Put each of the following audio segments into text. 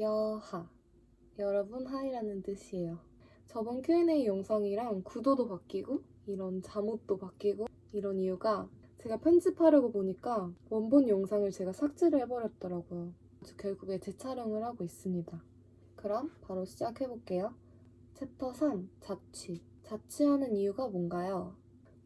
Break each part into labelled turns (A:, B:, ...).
A: 여하. 여러분 하이라는 뜻이에요. 저번 Q&A 영상이랑 구도도 바뀌고 이런 잠옷도 바뀌고 이런 이유가 제가 편집하려고 보니까 원본 영상을 제가 삭제를 해버렸더라고요. 결국에 재촬영을 하고 있습니다. 그럼 바로 시작해볼게요. 챕터 3 자취. 자취하는 이유가 뭔가요?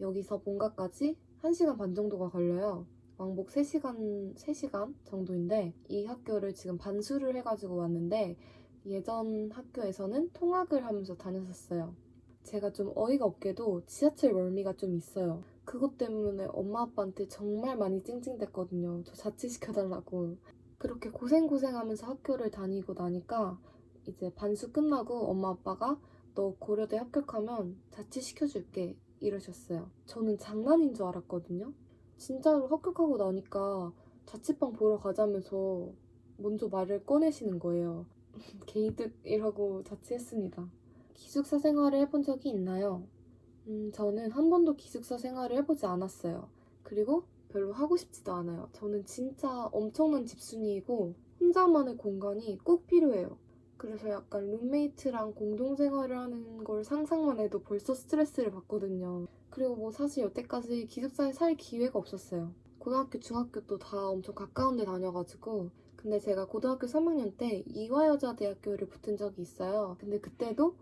A: 여기서 본가까지 1시간 반 정도가 걸려요. 왕복 3시간, 3시간 정도인데 이 학교를 지금 반수를 해가지고 왔는데 예전 학교에서는 통학을 하면서 다녔었어요. 제가 좀 어이가 없게도 지하철 멀미가 좀 있어요. 그것 때문에 엄마 아빠한테 정말 많이 찡찡댔거든요. 저 자취시켜달라고. 그렇게 고생고생하면서 학교를 다니고 나니까 이제 반수 끝나고 엄마 아빠가 너 고려대 합격하면 자취시켜줄게 이러셨어요. 저는 장난인 줄 알았거든요. 진짜로 합격하고 나니까 자취방 보러 가자면서 먼저 말을 꺼내시는 거예요. 개이득이라고 자취했습니다. 기숙사 생활을 해본 적이 있나요? 음, 저는 한 번도 기숙사 생활을 해보지 않았어요. 그리고 별로 하고 싶지도 않아요. 저는 진짜 엄청난 집순이이고 혼자만의 공간이 꼭 필요해요. 그래서 약간 룸메이트랑 공동생활을 하는 걸 상상만 해도 벌써 스트레스를 받거든요. 그리고 뭐 사실 여태까지 기숙사에 살 기회가 없었어요. 고등학교, 중학교도 다 엄청 가까운 데 다녀가지고 근데 제가 고등학교 3학년 때 이화여자대학교를 붙은 적이 있어요. 근데 그때도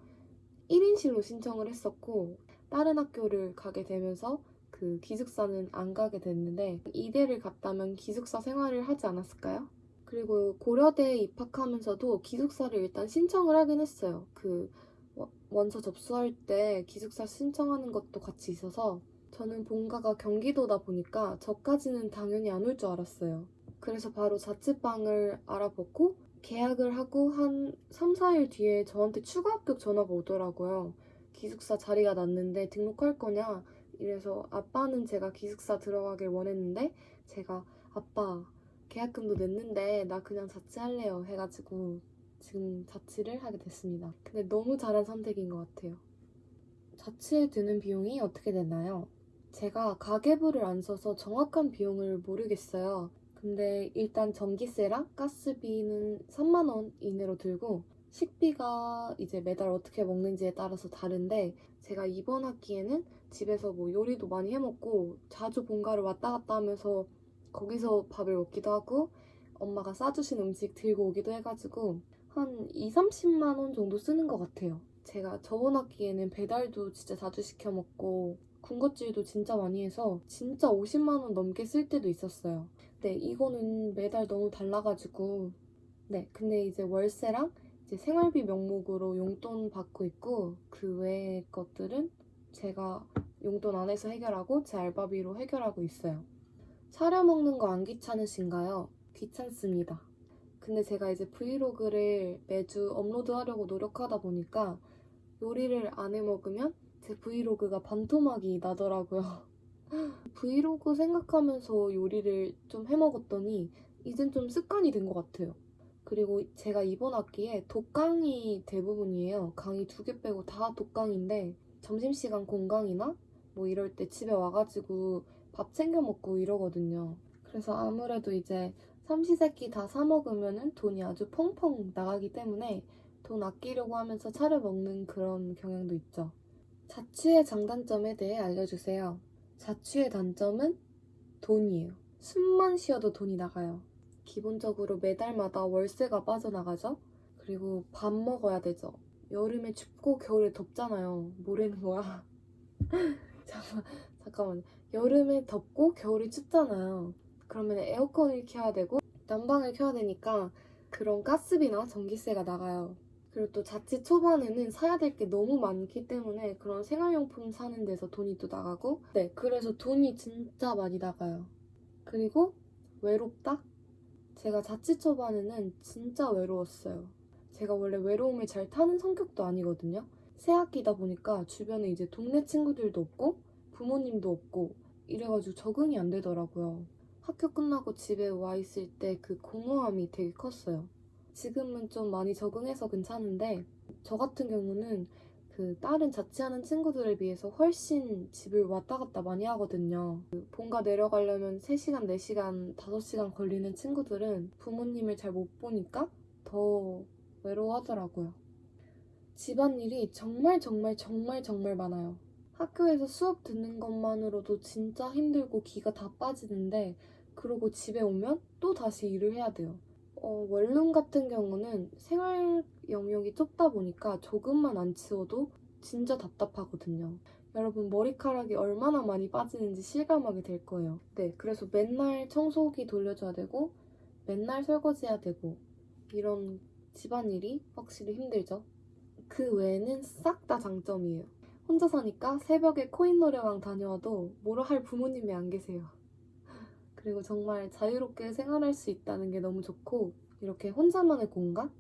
A: 1인실로 신청을 했었고 다른 학교를 가게 되면서 그 기숙사는 안 가게 됐는데 이대를 갔다면 기숙사 생활을 하지 않았을까요? 그리고 고려대에 입학하면서도 기숙사를 일단 신청을 하긴 했어요. 그 원서 접수할 때 기숙사 신청하는 것도 같이 있어서 저는 본가가 경기도다 보니까 저까지는 당연히 안 올 줄 알았어요. 그래서 바로 자취방을 알아보고 계약을 하고 한 3, 4일 뒤에 저한테 추가 합격 전화가 오더라고요. 기숙사 자리가 났는데 등록할 거냐? 이래서 아빠는 제가 기숙사 들어가길 원했는데 제가 아빠 계약금도 냈는데 나 그냥 자취할래요 해가지고 지금 자취를 하게 됐습니다. 근데 너무 잘한 선택인 것 같아요. 자취에 드는 비용이 어떻게 되나요? 제가 가계부를 안 써서 정확한 비용을 모르겠어요. 근데 일단 전기세랑 가스비는 3만원 이내로 들고 식비가 이제 매달 어떻게 먹는지에 따라서 다른데 제가 이번 학기에는 집에서 뭐 요리도 많이 해먹고 자주 본가를 왔다 갔다 하면서 거기서 밥을 먹기도 하고 엄마가 싸주신 음식 들고 오기도 해가지고 한 2, 30만 원 정도 쓰는 것 같아요. 제가 저번 학기에는 배달도 진짜 자주 시켜 먹고 군것질도 진짜 많이 해서 진짜 50만 원 넘게 쓸 때도 있었어요. 네, 이거는 매달 너무 달라가지고 네, 근데 이제 월세랑 이제 생활비 명목으로 용돈 받고 있고 그 외의 것들은 제가 용돈 안에서 해결하고 제 알바비로 해결하고 있어요. 차려 먹는 거 안 귀찮으신가요? 귀찮습니다. 근데 제가 이제 브이로그를 매주 업로드 하려고 노력하다 보니까 요리를 안 해 먹으면 제 브이로그가 반토막이 나더라고요. 브이로그 생각하면서 요리를 좀 해 먹었더니 이젠 좀 습관이 된 것 같아요. 그리고 제가 이번 학기에 독강이 대부분이에요. 강의 두 개 빼고 다 독강인데 점심시간 공강이나 뭐 이럴 때 집에 와가지고 밥 챙겨 먹고 이러거든요. 그래서 아무래도 이제 삼시세끼 다 사 먹으면 돈이 아주 펑펑 나가기 때문에 돈 아끼려고 하면서 차려 먹는 그런 경향도 있죠. 자취의 장단점에 대해 알려주세요. 자취의 단점은 돈이에요. 숨만 쉬어도 돈이 나가요. 기본적으로 매달마다 월세가 빠져나가죠. 그리고 밥 먹어야 되죠. 여름에 춥고 겨울에 덥잖아요. 뭐라는 거야? 잠깐, 잠깐만. 여름에 덥고 겨울에 춥잖아요. 그러면 에어컨을 켜야 되고 난방을 켜야 되니까 그런 가스비나 전기세가 나가요. 그리고 또 자취 초반에는 사야 될 게 너무 많기 때문에 그런 생활용품 사는 데서 돈이 또 나가고 네 그래서 돈이 진짜 많이 나가요. 그리고 외롭다? 제가 자취 초반에는 진짜 외로웠어요. 제가 원래 외로움을 잘 타는 성격도 아니거든요. 새 학기다 보니까 주변에 이제 동네 친구들도 없고 부모님도 없고 이래가지고 적응이 안 되더라고요. 학교 끝나고 집에 와 있을 때 그 공허함이 되게 컸어요. 지금은 좀 많이 적응해서 괜찮은데 저 같은 경우는 그 다른 자취하는 친구들에 비해서 훨씬 집을 왔다 갔다 많이 하거든요. 그 본가 내려가려면 3시간, 4시간, 5시간 걸리는 친구들은 부모님을 잘 못 보니까 더 외로워하더라고요. 집안일이 정말 정말 정말 정말 많아요. 학교에서 수업 듣는 것만으로도 진짜 힘들고 기가 다 빠지는데 그러고 집에 오면 또 다시 일을 해야 돼요. 어, 원룸 같은 경우는 생활 영역이 좁다 보니까 조금만 안 치워도 진짜 답답하거든요. 여러분 머리카락이 얼마나 많이 빠지는지 실감하게 될 거예요. 네, 그래서 맨날 청소기 돌려줘야 되고 맨날 설거지해야 되고 이런 집안일이 확실히 힘들죠. 그 외에는 싹 다 장점이에요. 혼자 사니까 새벽에 코인 노래방 다녀와도 뭐라 할 부모님이 안 계세요. 그리고 정말 자유롭게 생활할 수 있다는 게 너무 좋고 이렇게 혼자만의 공간?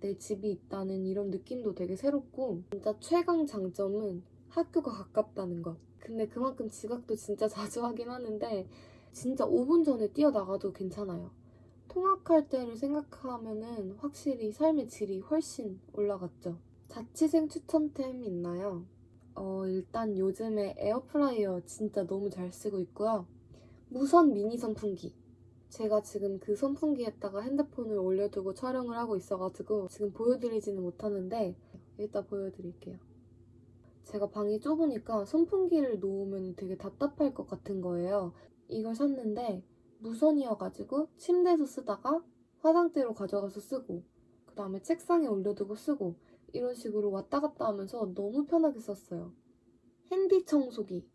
A: 내 집이 있다는 이런 느낌도 되게 새롭고 진짜 최강 장점은 학교가 가깝다는 것. 근데 그만큼 지각도 진짜 자주 하긴 하는데 진짜 5분 전에 뛰어나가도 괜찮아요. 통학할 때를 생각하면은 확실히 삶의 질이 훨씬 올라갔죠. 자취생 추천템 있나요? 어, 일단 요즘에 에어프라이어 진짜 너무 잘 쓰고 있고요. 무선 미니 선풍기. 제가 지금 그 선풍기에다가 핸드폰을 올려두고 촬영을 하고 있어가지고 지금 보여드리지는 못하는데 이따 보여드릴게요. 제가 방이 좁으니까 선풍기를 놓으면 되게 답답할 것 같은 거예요. 이걸 샀는데 무선이어가지고 침대에서 쓰다가 화장대로 가져가서 쓰고 그 다음에 책상에 올려두고 쓰고 이런 식으로 왔다 갔다 하면서 너무 편하게 썼어요. 핸디 청소기.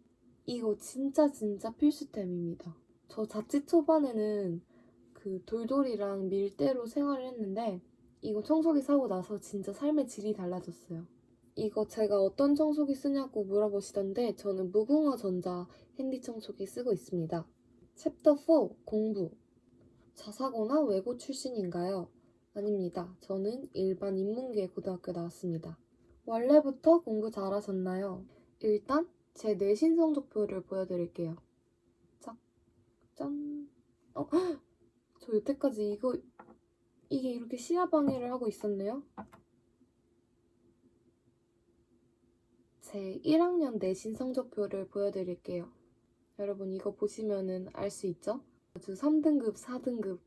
A: 이거 진짜 진짜 필수템입니다. 저 자취 초반에는 그 돌돌이랑 밀대로 생활을 했는데 이거 청소기 사고 나서 진짜 삶의 질이 달라졌어요. 이거 제가 어떤 청소기 쓰냐고 물어보시던데 저는 무궁화 전자 핸디 청소기 쓰고 있습니다. 챕터 4 공부 자사고나 외고 출신인가요? 아닙니다. 저는 일반 인문계 고등학교 나왔습니다. 원래부터 공부 잘하셨나요? 일단 제 내신 성적표를 보여드릴게요. 짝, 짠. 어, 헉! 저 여태까지 이거 이게 이렇게 시야 방해를 하고 있었네요. 제 1학년 내신 성적표를 보여드릴게요. 여러분 이거 보시면은 알 수 있죠? 아주 3등급, 4등급,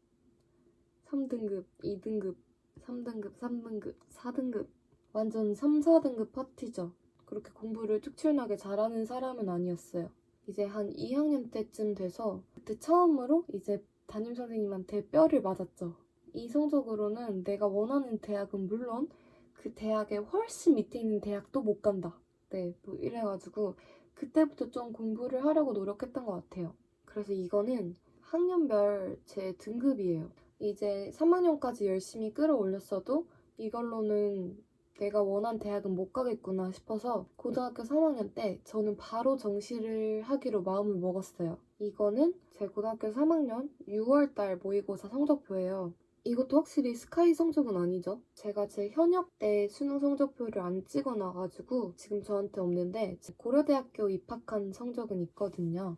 A: 3등급, 2등급, 3등급, 3등급, 4등급. 완전 3, 4등급 파티죠. 그렇게 공부를 특출나게 잘하는 사람은 아니었어요. 이제 한 2학년 때쯤 돼서 그때 처음으로 이제 담임 선생님한테 뼈를 맞았죠. 이 성적으로는 내가 원하는 대학은 물론 그 대학에 훨씬 밑에 있는 대학도 못 간다. 네, 뭐 이래가지고 그때부터 좀 공부를 하려고 노력했던 것 같아요. 그래서 이거는 학년별 제 등급이에요. 이제 3학년까지 열심히 끌어올렸어도 이걸로는 내가 원한 대학은 못 가겠구나 싶어서 고등학교 3학년 때 저는 바로 정시를 하기로 마음을 먹었어요. 이거는 제 고등학교 3학년 6월달 모의고사 성적표예요. 이것도 확실히 스카이 성적은 아니죠. 제가 제 현역 때 수능 성적표를 안 찍어놔가지고 지금 저한테 없는데 제 고려대학교 입학한 성적은 있거든요.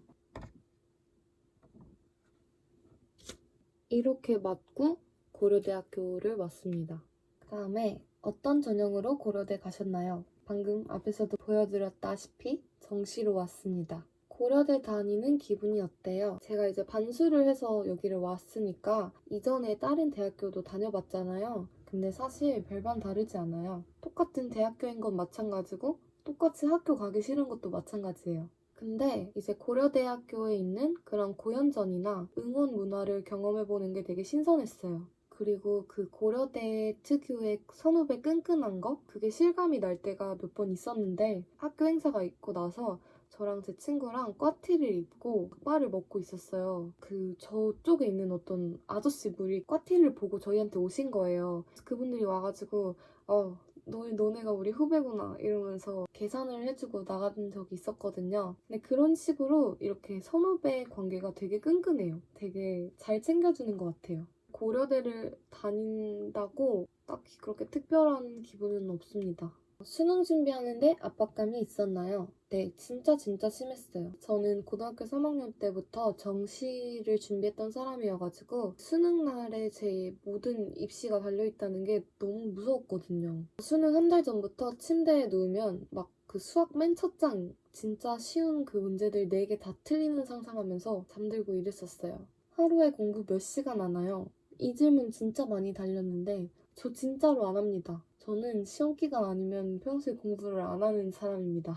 A: 이렇게 맞고 고려대학교를 왔습니다. 그 다음에 어떤 전형으로 고려대 가셨나요? 방금 앞에서도 보여드렸다시피 정시로 왔습니다. 고려대 다니는 기분이 어때요? 제가 이제 반수를 해서 여기를 왔으니까 이전에 다른 대학교도 다녀봤잖아요. 근데 사실 별반 다르지 않아요. 똑같은 대학교인 건 마찬가지고 똑같이 학교 가기 싫은 것도 마찬가지예요. 근데 이제 고려대학교에 있는 그런 고연전이나 응원 문화를 경험해보는 게 되게 신선했어요. 그리고 그 고려대 특유의 선후배 끈끈한 거? 그게 실감이 날 때가 몇 번 있었는데 학교 행사가 있고 나서 저랑 제 친구랑 꽈티를 입고 족발을 먹고 있었어요. 그 저쪽에 있는 어떤 아저씨 분이 꽈티를 보고 저희한테 오신 거예요. 그분들이 와가지고 어 너, 너네가 우리 후배구나 이러면서 계산을 해주고 나간 적이 있었거든요. 근데 그런 식으로 이렇게 선후배 관계가 되게 끈끈해요. 되게 잘 챙겨주는 것 같아요. 고려대를 다닌다고 딱히 그렇게 특별한 기분은 없습니다. 수능 준비하는데 압박감이 있었나요? 네, 진짜 진짜 심했어요. 저는 고등학교 3학년 때부터 정시를 준비했던 사람이어가지고 수능 날에 제 모든 입시가 달려있다는 게 너무 무서웠거든요. 수능 한 달 전부터 침대에 누우면 막 그 수학 맨 첫장 진짜 쉬운 그 문제들 4개 다 틀리는 상상하면서 잠들고 이랬었어요. 하루에 공부 몇 시간 하나요? 이 질문 진짜 많이 달렸는데 저 진짜로 안 합니다. 저는 시험 기간 아니면 평소에 공부를 안 하는 사람입니다.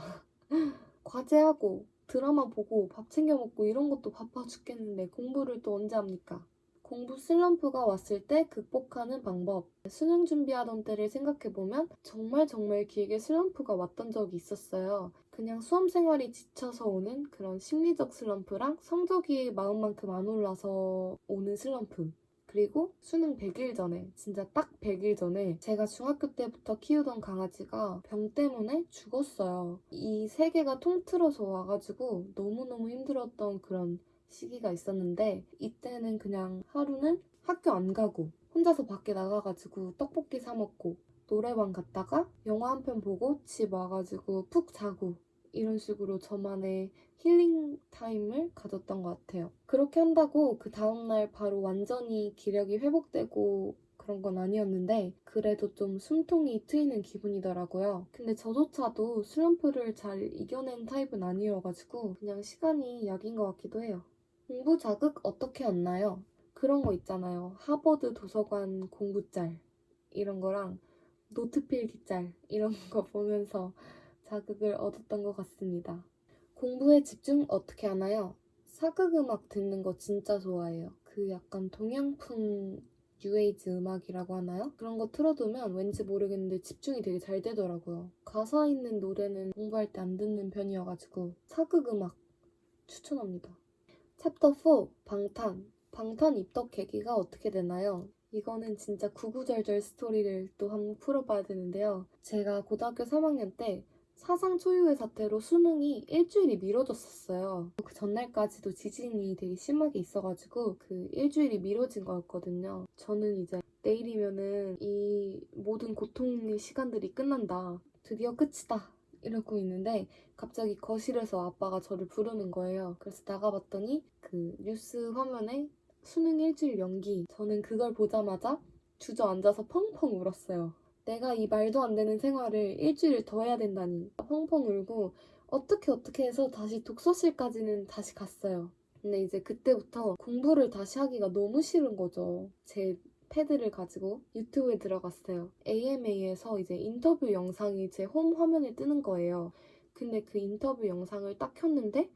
A: 과제하고 드라마 보고 밥 챙겨 먹고 이런 것도 바빠 죽겠는데 공부를 또 언제 합니까? 공부 슬럼프가 왔을 때 극복하는 방법. 수능 준비하던 때를 생각해보면 정말 정말 길게 슬럼프가 왔던 적이 있었어요. 그냥 수험 생활이 지쳐서 오는 그런 심리적 슬럼프랑 성적이 마음만큼 안 올라서 오는 슬럼프. 그리고 수능 100일 전에, 진짜 딱 100일 전에 제가 중학교 때부터 키우던 강아지가 병 때문에 죽었어요. 이 세 개가 통틀어서 와가지고 너무너무 힘들었던 그런 시기가 있었는데 이때는 그냥 하루는 학교 안 가고 혼자서 밖에 나가가지고 떡볶이 사 먹고 노래방 갔다가 영화 한 편 보고 집 와가지고 푹 자고 이런 식으로 저만의 힐링 타임을 가졌던 것 같아요. 그렇게 한다고 그 다음날 바로 완전히 기력이 회복되고 그런 건 아니었는데 그래도 좀 숨통이 트이는 기분이더라고요. 근데 저조차도 슬럼프를 잘 이겨낸 타입은 아니어가지고 그냥 시간이 약인 것 같기도 해요. 공부 자극 어떻게 얻나요? 그런 거 있잖아요. 하버드 도서관 공부짤 이런 거랑 노트 필기짤 이런 거 보면서 자극을 얻었던 것 같습니다. 공부에 집중 어떻게 하나요? 사극 음악 듣는 거 진짜 좋아해요. 그 약간 동양풍 뉴에이지 음악이라고 하나요? 그런 거 틀어두면 왠지 모르겠는데 집중이 되게 잘 되더라고요. 가사 있는 노래는 공부할 때 안 듣는 편이어가지고 사극 음악 추천합니다. 챕터 4 방탄 방탄 입덕 계기가 어떻게 되나요? 이거는 진짜 구구절절 스토리를 또 한번 풀어봐야 되는데요. 제가 고등학교 3학년 때 사상 초유의 사태로 수능이 일주일이 미뤄졌었어요. 그 전날까지도 지진이 되게 심하게 있어가지고 그 일주일이 미뤄진 거였거든요. 저는 이제 내일이면은 이 모든 고통의 시간들이 끝난다. 드디어 끝이다. 이러고 있는데 갑자기 거실에서 아빠가 저를 부르는 거예요. 그래서 나가봤더니 그 뉴스 화면에 수능 일주일 연기. 저는 그걸 보자마자 주저앉아서 펑펑 울었어요. 내가 이 말도 안 되는 생활을 일주일 더 해야 된다니. 펑펑 울고 어떻게 어떻게 해서 다시 독서실까지는 다시 갔어요. 근데 이제 그때부터 공부를 다시 하기가 너무 싫은 거죠. 제 패드를 가지고 유튜브에 들어갔어요. AMA에서 이제 인터뷰 영상이 제 홈 화면에 뜨는 거예요. 근데 그 인터뷰 영상을 딱 켰는데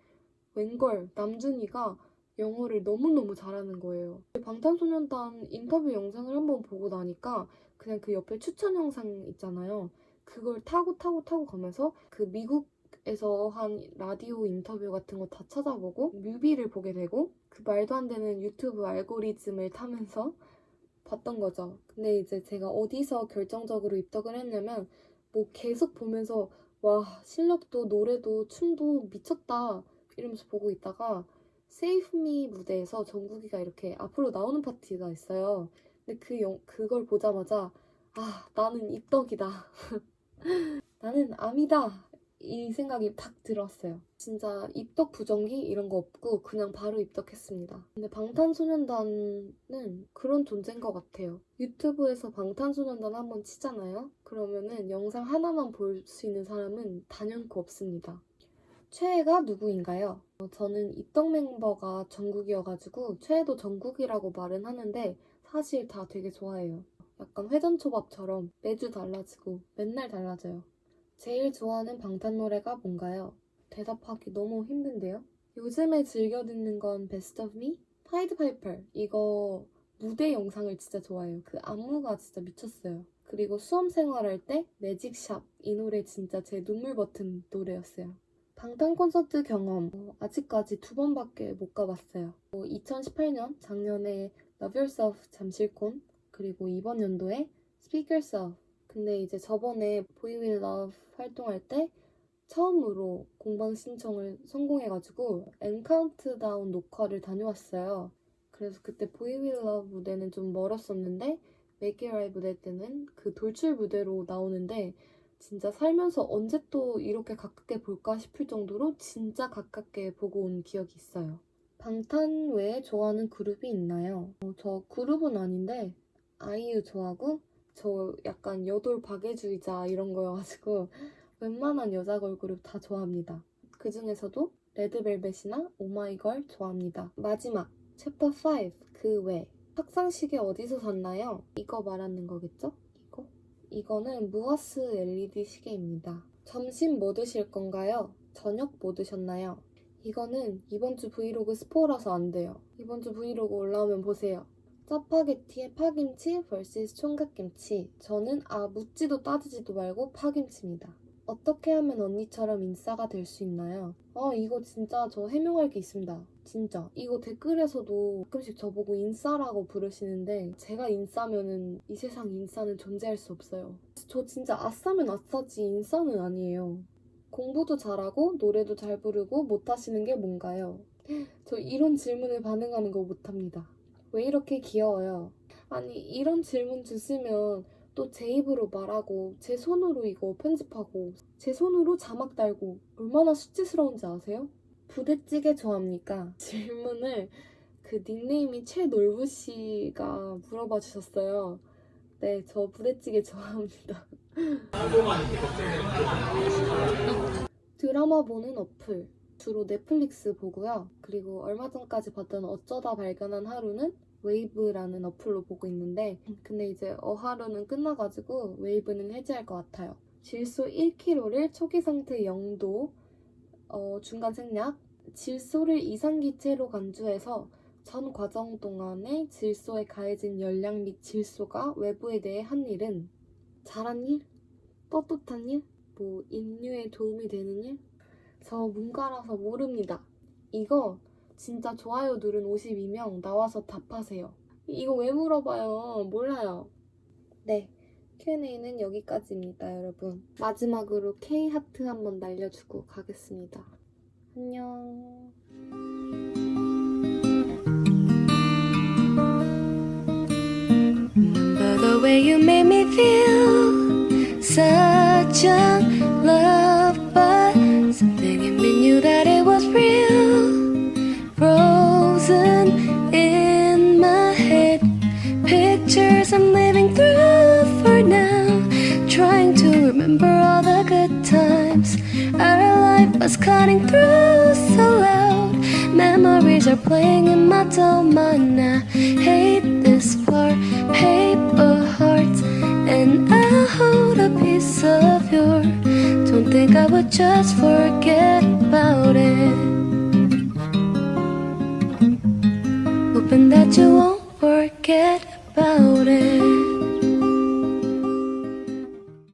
A: 웬걸 남준이가 영어를 너무너무 잘하는 거예요. 방탄소년단 인터뷰 영상을 한번 보고 나니까 그냥 그 옆에 추천 영상 있잖아요. 그걸 타고 타고 타고 가면서 그 미국에서 한 라디오 인터뷰 같은 거 다 찾아보고 뮤비를 보게 되고 그 말도 안 되는 유튜브 알고리즘을 타면서 봤던 거죠. 근데 이제 제가 어디서 결정적으로 입덕을 했냐면 뭐 계속 보면서 와 실력도 노래도 춤도 미쳤다 이러면서 보고 있다가 Me 무대에서 정국이가 이렇게 앞으로 나오는 파티가 있어요. 근데 그 영, 그걸 보자마자 아 나는 입덕이다. 나는 암이다. 이 생각이 탁 들었어요. 진짜 입덕 부정기 이런 거 없고 그냥 바로 입덕했습니다. 근데 방탄소년단은 그런 존재인 것 같아요. 유튜브에서 방탄소년단 한번 치잖아요? 그러면은 영상 하나만 볼 수 있는 사람은 단연코 없습니다. 최애가 누구인가요? 어, 저는 입덕 멤버가 정국이어가지고 최애도 정국이라고 말은 하는데 사실 다 되게 좋아해요. 약간 회전초밥처럼 매주 달라지고 맨날 달라져요. 제일 좋아하는 방탄 노래가 뭔가요? 대답하기 너무 힘든데요? 요즘에 즐겨 듣는 건 Best of Me? Pied Piper 이거 무대 영상을 진짜 좋아해요. 그 안무가 진짜 미쳤어요. 그리고 수험 생활 할 때 Magic Shop 이 노래 진짜 제 눈물 버튼 노래였어요. 방탄 콘서트 경험 어, 아직까지 두 번밖에 못 가봤어요. 2018년 작년에 Love Yourself 잠실콘 그리고 이번 연도에 Speak Yourself 근데 이제 저번에 Boy With Luv 활동할 때 처음으로 공방 신청을 성공해가지고 엠카운트다운 녹화를 다녀왔어요. 그래서 그때 Boy With Luv 무대는 좀 멀었었는데 Make It Right 무대 때는 그 돌출 무대로 나오는데 진짜 살면서 언제 또 이렇게 가깝게 볼까 싶을 정도로 진짜 가깝게 보고 온 기억이 있어요. 방탄 외에 좋아하는 그룹이 있나요? 어, 저 그룹은 아닌데 아이유 좋아하고 저 약간 여돌 박애주의자 이런 거여가지고 웬만한 여자 걸그룹 다 좋아합니다. 그 중에서도 레드벨벳이나 오마이걸 좋아합니다. 마지막 챕터 5 그 외 탁상시계 어디서 샀나요? 이거 말하는 거겠죠? 이거? 이거는 무아스 LED 시계입니다. 점심 뭐 드실 건가요? 저녁 뭐 드셨나요? 이거는 이번 주 브이로그 스포라서 안 돼요. 이번 주 브이로그 올라오면 보세요. 짜파게티에 파김치 vs 총각김치. 저는 아 묻지도 따지지도 말고 파김치입니다. 어떻게 하면 언니처럼 인싸가 될 수 있나요? 아 이거 진짜 저 해명할 게 있습니다. 진짜 이거 댓글에서도 가끔씩 저보고 인싸라고 부르시는데 제가 인싸면은 이 세상 인싸는 존재할 수 없어요. 저 진짜 아싸면 아싸지 인싸는 아니에요. 공부도 잘하고 노래도 잘 부르고 못하시는 게 뭔가요? 저 이런 질문에 반응하는 거 못합니다. 왜 이렇게 귀여워요? 아니 이런 질문 주시면 또 제 입으로 말하고 제 손으로 이거 편집하고 제 손으로 자막 달고 얼마나 수치스러운지 아세요? 부대찌개 좋아합니까? 질문을 그 닉네임이 최놀부 씨가 물어봐 주셨어요. 네, 저 부대찌개 좋아합니다. 드라마 보는 어플. 주로 넷플릭스 보고요. 그리고 얼마 전까지 봤던 어쩌다 발견한 하루는 웨이브라는 어플로 보고 있는데 근데 이제 어하루는 끝나가지고 웨이브는 해지할 것 같아요. 질소 1kg를 초기 상태 0도 어, 중간 생략 질소를 이상기체로 간주해서 전 과정 동안에 질소에 가해진 열량 및 질소가 외부에 대해 한 일은 잘한 일? 떳떳한 일? 뭐 인류에 도움이 되는 일? 저 문과라서 모릅니다. 이거 진짜 좋아요 누른 52명 나와서 답하세요. 이거 왜 물어봐요? 몰라요. 네, Q&A는 여기까지입니다, 여러분. 마지막으로 K 하트 한번 날려주고 가겠습니다. 안녕.
B: The way you made me feel such young love, but something in me knew that it was real. Frozen in my head, pictures I'm living through for now. Trying to remember all the good times. Our life was cutting through so loud. Memories are playing in my dome. I hate this part paper hold a piece of your don't think I would just forget about it. Hoping that you won't forget